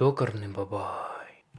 Ёкарный бабай.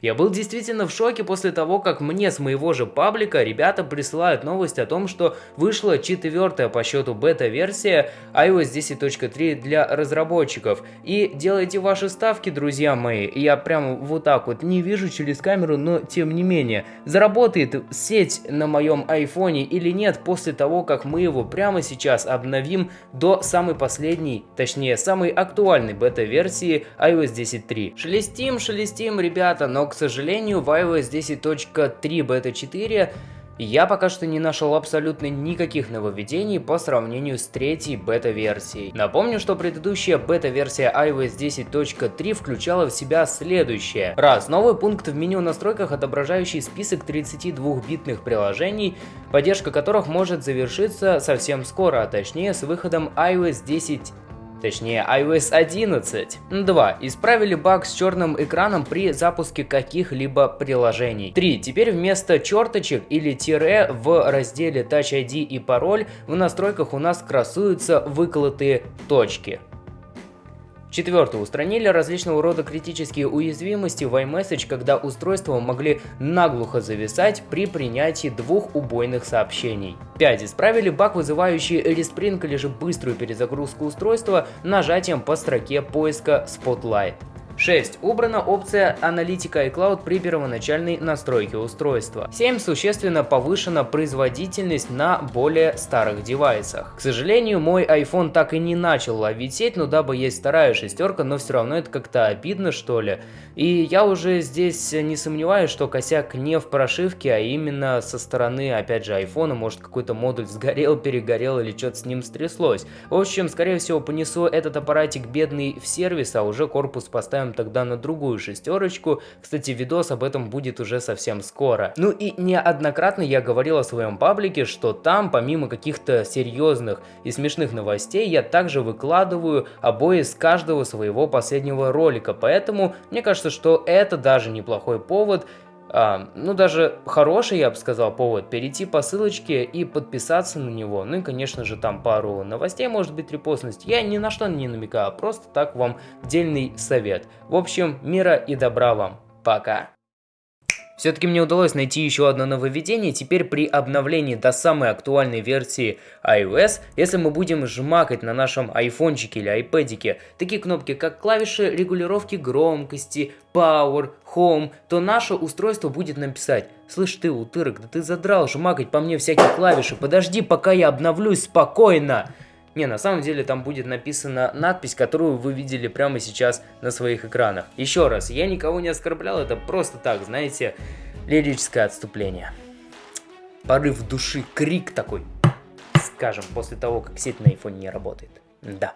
Я был действительно в шоке после того, как мне с моего же паблика ребята присылают новость о том, что вышла четвертая по счету бета-версия iOS 10.3 для разработчиков. И делайте ваши ставки, друзья мои. Я прямо вот так вот не вижу через камеру, но тем не менее. Заработает сеть на моем айфоне или нет после того, как мы его прямо сейчас обновим до самой последней, точнее самой актуальной бета-версии iOS 10.3. Шелестим, шелестим, ребята, но к сожалению, в iOS 10.3 бета 4 я пока что не нашел абсолютно никаких нововведений по сравнению с третьей бета-версией. Напомню, что предыдущая бета-версия iOS 10.3 включала в себя следующее. Раз, новый пункт в меню настройках, отображающий список 32-битных приложений, поддержка которых может завершиться совсем скоро, а точнее с выходом iOS 10 точнее iOS 11. 2. Исправили баг с черным экраном при запуске каких-либо приложений. 3. Теперь вместо черточек или тире в разделе Touch ID и пароль в настройках у нас красуются выколотые точки. Четвертое. Устранили различного рода критические уязвимости в iMessage, когда устройства могли наглухо зависать при принятии двух убойных сообщений. 5. Исправили баг, вызывающий респринг или же быструю перезагрузку устройства нажатием по строке поиска Spotlight. 6. Убрана опция аналитика iCloud при первоначальной настройке устройства. 7. Существенно повышена производительность на более старых девайсах. К сожалению, мой iPhone так и не начал ловить сеть, но дабы есть вторая шестерка, но все равно это как-то обидно что ли. И я уже здесь не сомневаюсь, что косяк не в прошивке, а именно со стороны, опять же, iPhone, может какой-то модуль сгорел, перегорел или что-то с ним стряслось. В общем, скорее всего, понесу этот аппаратик бедный в сервис, а уже корпус поставим тогда на другую шестерочку. Кстати, видос об этом будет уже совсем скоро. Ну и неоднократно я говорил о своем паблике, что там, помимо каких-то серьезных и смешных новостей, я также выкладываю обои с каждого своего последнего ролика. Поэтому мне кажется, что это даже неплохой повод а, ну, даже хороший, я бы сказал, повод перейти по ссылочке и подписаться на него. Ну и, конечно же, там пару новостей, может быть, репостность. Я ни на что не намекаю, а просто так вам дельный совет. В общем, мира и добра вам. Пока. Все-таки мне удалось найти еще одно нововведение, теперь при обновлении до самой актуальной версии iOS, если мы будем жмакать на нашем айфончике или айпэдике такие кнопки, как клавиши регулировки громкости, Power, Home, то наше устройство будет нам писать «Слышь ты, утырок, да ты задрал жмакать по мне всякие клавиши, подожди, пока я обновлюсь спокойно!» Не, на самом деле там будет написана надпись, которую вы видели прямо сейчас на своих экранах. Еще раз, я никого не оскорблял, это просто так, знаете, лирическое отступление. Порыв души, крик такой, скажем, после того, как сеть на iPhone не работает. Да.